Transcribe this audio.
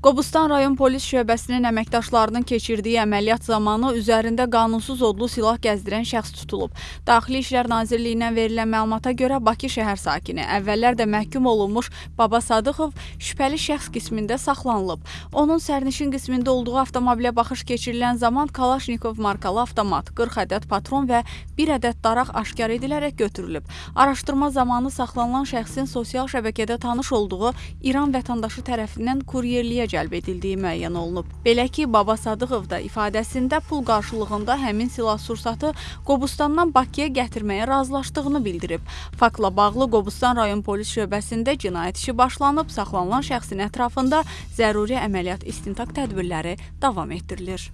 Qobustan rayon polis şöbəsinin əməkdaşlarının keçirdiyi əməliyyat zamanı üzərində qanunsuz odlu silah gəzdirən şəxs tutulub. Daxili İşlər Nazirliyindən verilən məlumata görə Bakı şəhər sakini, əvvəllər də məhkum olunmuş Baba Sadıxov şübhəli şəxs qismində saxlanılıb. Onun sərnişin qismində olduğu avtomobilə baxış keçirilən zaman Kalaşnikov markalı avtomat, 40 ədəd patron və 1 ədəd daraq aşkar edilərək götürülüb. Araşdırma zamanı saxlanılan şəxsin sosial şəbəkədə tanış olduğu İran vətəndaşı tərəfindən kuryerliyə cəlb edildiyi müəyyən olunub. Belə ki, Baba Sadıqov da ifadəsində pul qarşılığında həmin silah-sursatı Qobustandan Bakıya gətirməyə razılaşdığını bildirib. Faktla bağlı Qobustan rayon polis şöbəsində cinayət işi başlanıb, saxlanılan şəxsin ətrafında zəruri əməliyyat istintaq tədbirləri davam etdirilir.